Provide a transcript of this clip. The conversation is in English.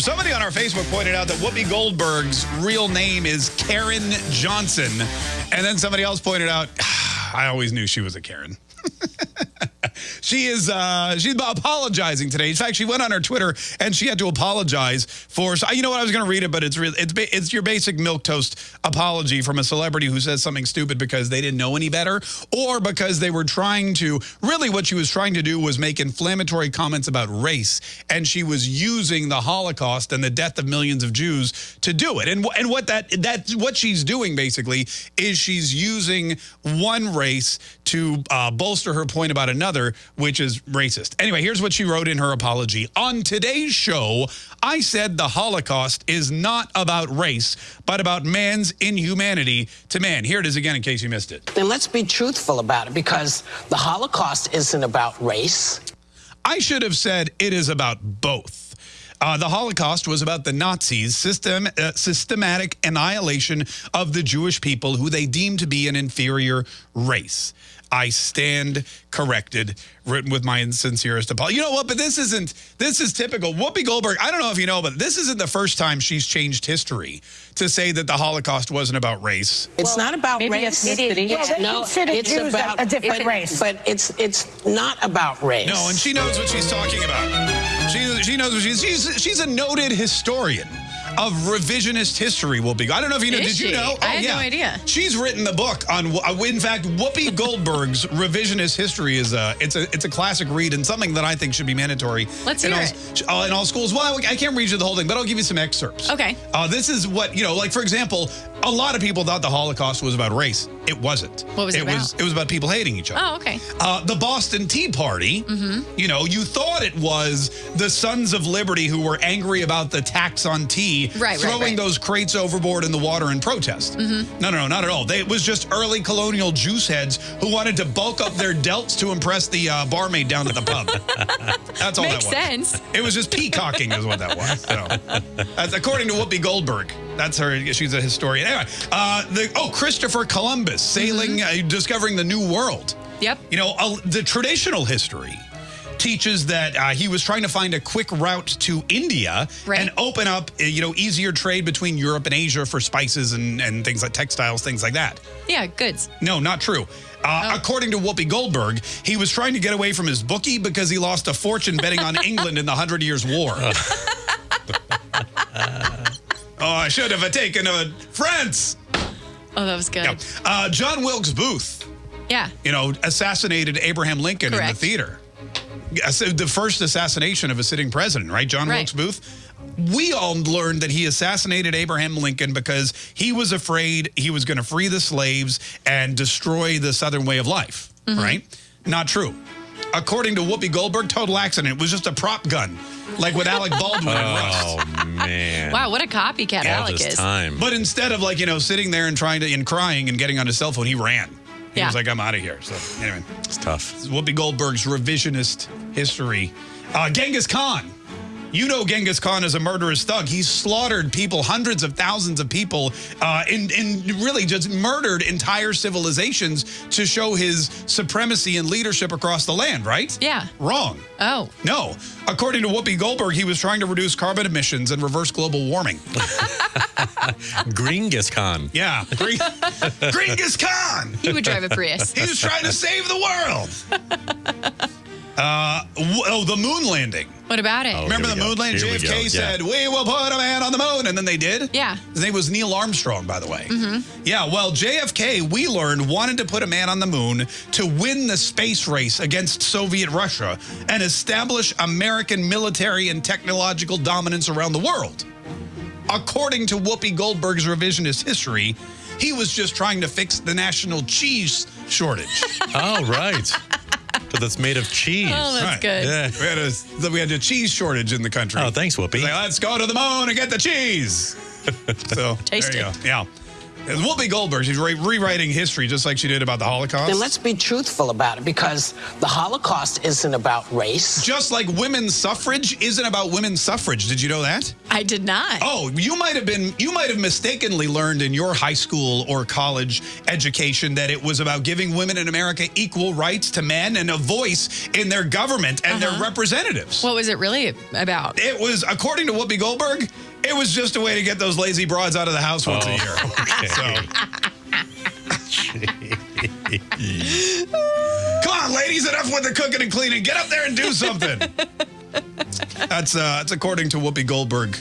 Somebody on our Facebook pointed out that Whoopi Goldberg's real name is Caryn Johnson. And then somebody else pointed out, I always knew she was a Karen. she is uh, she's apologizing today. In fact, she went on her Twitter and she had to apologize for. You know what? I was going to read it, but it's real. It's it's your basic milk toast apology from a celebrity who says something stupid because they didn't know any better, or because they were trying to. Really, what she was trying to do was make inflammatory comments about race, and she was using the Holocaust and the death of millions of Jews to do it. And and what that that's what she's doing basically is she's using one race to uh, bolster her point about another, which is racist. Anyway, here's what she wrote in her apology. On today's show, I said the Holocaust is not about race, but about man's inhumanity to man. Here it is again in case you missed it. Then let's be truthful about it because the Holocaust isn't about race. I should have said it is about both. Uh, the Holocaust was about the Nazis' system, uh, systematic annihilation of the Jewish people who they deemed to be an inferior race. I stand corrected, written with my sincerest apology. You know what? But this isn't, this is typical. Whoopi Goldberg, I don't know if you know, but this isn't the first time she's changed history to say that the Holocaust wasn't about race. It's well, not about race. Ethnicity. It's, no, it's Jews about a different race. But it's it's not about race. No, and she knows what she's talking about. She, she knows what she's, she's, she's a noted historian of revisionist history will be. I don't know if you know. Is did she? you know? I had yeah. no idea. She's written the book on. Uh, in fact, Whoopi Goldberg's revisionist history is a it's a it's a classic read and something that I think should be mandatory. Let's in hear all, it. Uh, in all schools. Well, I can't read you the whole thing, but I'll give you some excerpts. Okay. Uh, this is what you know. Like for example, a lot of people thought the Holocaust was about race. It wasn't. What was it, it about? was it was about people hating each other. Oh, okay. Uh, the Boston Tea Party, Mm-hmm. you know, you thought it was the Sons of Liberty who were angry about the tax on tea, Right, right, throwing right. those crates overboard in the water in protest. Mm-hmm. No, no, no, not at all. They, it was just early colonial juice heads who wanted to bulk up their delts to impress the uh, barmaid down at the pub. That's all Makes that was. sense. It was just peacocking is what that was. So, according to Whoopi Goldberg. That's her. She's a historian. Anyway, uh, the, oh, Christopher Columbus sailing, Mm-hmm. uh, discovering the new world. Yep. You know, uh, the traditional history teaches that uh, he was trying to find a quick route to India Right. and open up, uh, you know, easier trade between Europe and Asia for spices and, and things like textiles, things like that. Yeah, goods. No, not true. Uh, According to Whoopi Goldberg, he was trying to get away from his bookie because he lost a fortune betting on England in the Hundred Years' War. oh, I should have taken a France. Oh, that was good. Yeah. Uh, John Wilkes Booth, Yeah. you know, assassinated Abraham Lincoln in the theater. Yeah, so the first assassination of a sitting president, right? John Right. Wilkes Booth. We all learned that he assassinated Abraham Lincoln because he was afraid he was going to free the slaves and destroy the Southern way of life, Mm-hmm. right? Not true. According to Whoopi Goldberg, total accident. It was just a prop gun, like with Alec Baldwin in Rust. Oh man! Wow, what a copycat All Alec is. time. But instead of like, you know, sitting there and trying to, and crying and getting on his cell phone, he ran. He Yeah. was like, I'm out of here. So anyway. it's tough. Whoopi Goldberg's revisionist history. Uh, Genghis Khan. You know Genghis Khan is a murderous thug. He slaughtered people, hundreds of thousands of people, uh, and, and really just murdered entire civilizations to show his supremacy and leadership across the land, right? Yeah. Wrong. Oh. No. According to Whoopi Goldberg, he was trying to reduce carbon emissions and reverse global warming. Gringis Khan. Yeah. Gring- Genghis Khan. He would drive a Prius. He was trying to save the world. Uh, w- oh, the moon landing. What about it? Oh. Remember the go. moon landing? Here we JFK go. Yeah. said, "We will put a man on the moon," and then they did. Yeah. His name was Neil Armstrong, by the way. Yeah. Well, JFK, we learned, wanted to put a man on the moon to win the space race against Soviet Russia and establish American military and technological dominance around the world. According to Whoopi Goldberg's revisionist history, he was just trying to fix the national cheese shortage. Oh right. but that's made of cheese. Oh, that's Right. good. yeah. we, had a, we had a cheese shortage in the country. Oh, thanks, Whoopi. Like, let's go to the moon and get the cheese. so Taste there you it. go. Yeah. It's Whoopi Goldberg. She's re- rewriting history just like she did about the Holocaust. Then let's be truthful about it because the Holocaust isn't about race. just like women's suffrage isn't about women's suffrage. Did you know that? I did not. Oh, you might have been you might have mistakenly learned in your high school or college education that it was about giving women in America equal rights to men and a voice in their government and their uh-huh. representatives. What was it really about? it was according to Whoopi Goldberg, it was just a way to get those lazy broads out of the house once a year. So Come on, ladies, enough with the cooking and cleaning. Get up there and do something. that's uh, that's according to Whoopi Goldberg